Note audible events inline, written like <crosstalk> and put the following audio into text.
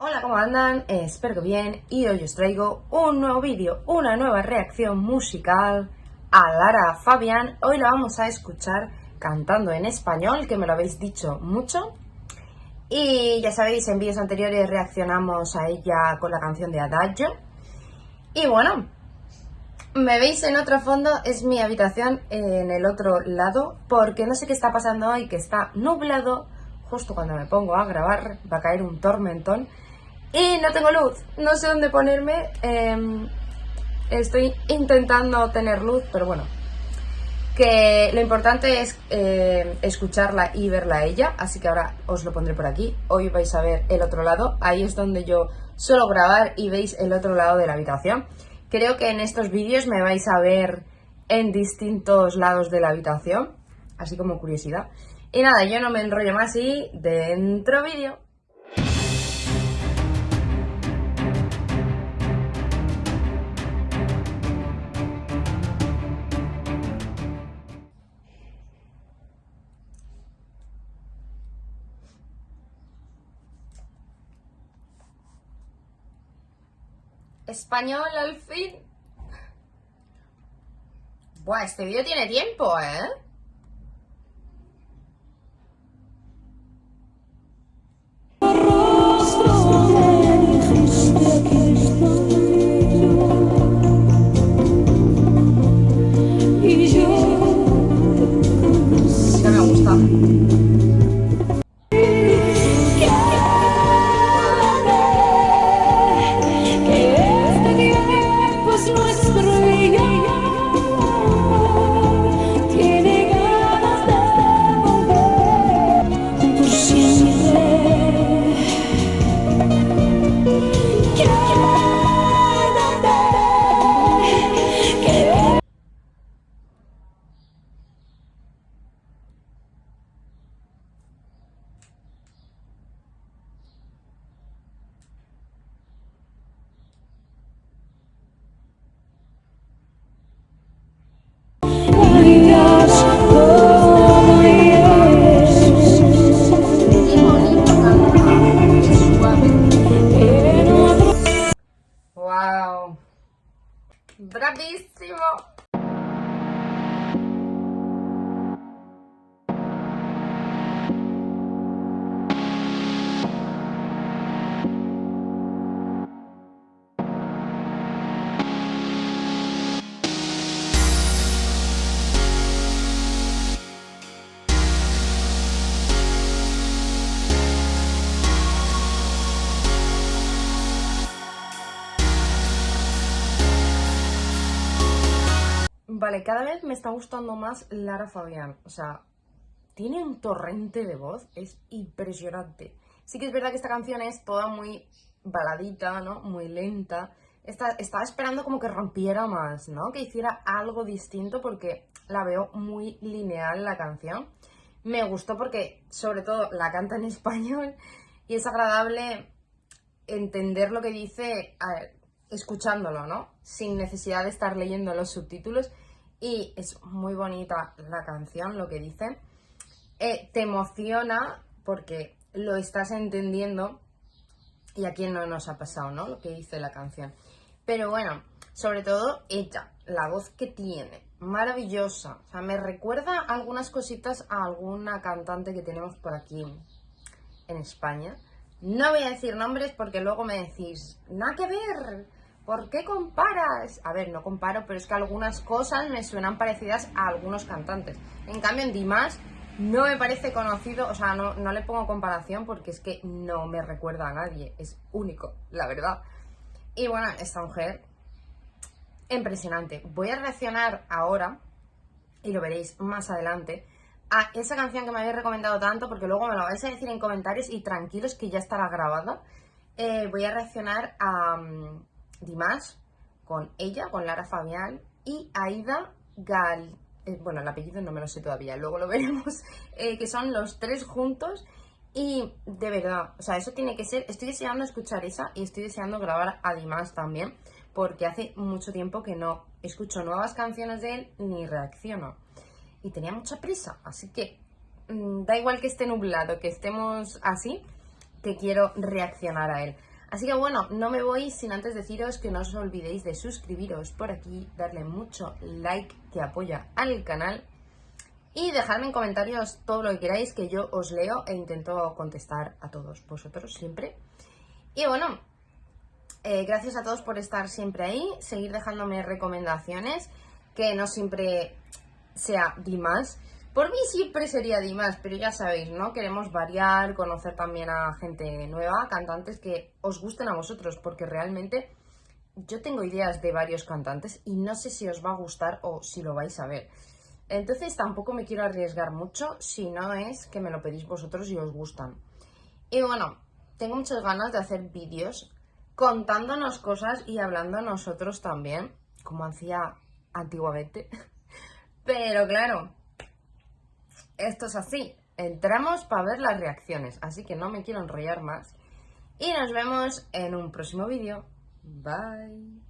Hola, ¿cómo andan? espero que bien y hoy os traigo un nuevo vídeo, una nueva reacción musical a Lara Fabián. Hoy la vamos a escuchar cantando en español, que me lo habéis dicho mucho. Y ya sabéis, en vídeos anteriores reaccionamos a ella con la canción de Adagio. Y bueno, me veis en otro fondo, es mi habitación en el otro lado, porque no sé qué está pasando hoy, que está nublado. Justo cuando me pongo a grabar va a caer un tormentón y no tengo luz, no sé dónde ponerme. Em, estoy intentando tener luz, pero bueno. Que lo importante es eh, escucharla y verla a ella, así que ahora os lo pondré por aquí. Hoy vais a ver el otro lado, ahí es donde yo suelo grabar y veis el otro lado de la habitación. Creo que en estos vídeos me vais a ver en distintos lados de la habitación, así como curiosidad. Y nada, yo no me enrollo más y dentro vídeo. Español al fin. Buah, este vídeo tiene tiempo, ¿eh? Wow! Bravissimo! Vale, cada vez me está gustando más Lara Fabián. O sea, tiene un torrente de voz, es impresionante. Sí que es verdad que esta canción es toda muy baladita, ¿no? Muy lenta. estaba esperando como que rompiera más, ¿no? Que hiciera algo distinto porque la veo muy lineal la canción. Me gustó porque, sobre todo, la canta en <laughs> español y es agradable entender lo que dice escuchándolo, ¿no? Sin necesidad de estar leyendo los subtítulos y es muy bonita la canción, lo que dice. Eh, te emociona porque lo estás entendiendo y a quién no nos ha pasado, ¿no? Lo que dice la canción. Pero bueno, sobre todo ella, la voz que tiene, maravillosa. O sea, me recuerda algunas cositas a alguna cantante que tenemos por aquí en España. No voy a decir nombres porque luego me decís, nada que ver, ¿Por qué comparas? A ver, no comparo, pero es que algunas cosas me suenan parecidas a algunos cantantes. En cambio, en Dimas no me parece conocido, o sea, no, le pongo comparación porque es que no me recuerda a nadie. Es único, la verdad. Y bueno, esta mujer, impresionante. Voy a reaccionar ahora, y lo veréis más adelante, a esa canción que me habéis recomendado tanto, porque luego me lo vais a decir en comentarios y tranquilos que ya estará grabada. Eh, voy a reaccionar a... Mm, Dimas, con ella, con Lara Fabián y Aida Gal... Eh, bueno, el apellido no me lo sé todavía, luego lo <laughs> veremos, eh, que son los tres juntos y de verdad, o sea, eso tiene que ser, estoy deseando escuchar esa y estoy deseando grabar a Dimas también, porque hace mucho tiempo que no escucho nuevas canciones de él ni reacciono. Y tenía mucha prisa, así que mm, da igual que esté nublado, que estemos así, que quiero reaccionar a él. Así que bueno, no me voy sin antes deciros que no os olvidéis de suscribiros por aquí, darle mucho like que apoya al canal y dejarme en comentarios todo lo que queráis que yo os leo e intento contestar a todos vosotros siempre. Y bueno, eh, gracias a todos por estar siempre ahí, seguir dejándome recomendaciones, que no siempre sea Dimas. Por mí siempre sería Dimas, pero ya sabéis, ¿no? Queremos variar, conocer también a gente nueva, cantantes que os gusten a vosotros, porque realmente yo tengo ideas de varios cantantes y no sé si os va a gustar o si lo vais a ver. Entonces tampoco me quiero arriesgar mucho si no es que me lo pedís vosotros y os gustan. Y bueno, tengo muchas ganas de hacer vídeos contándonos cosas y hablando nosotros también, como hacía antiguamente. <laughs> Pero claro, esto es así. Entramos para ver las reacciones, así que no me quiero enrollar más. Y nos vemos en un próximo vídeo. Bye.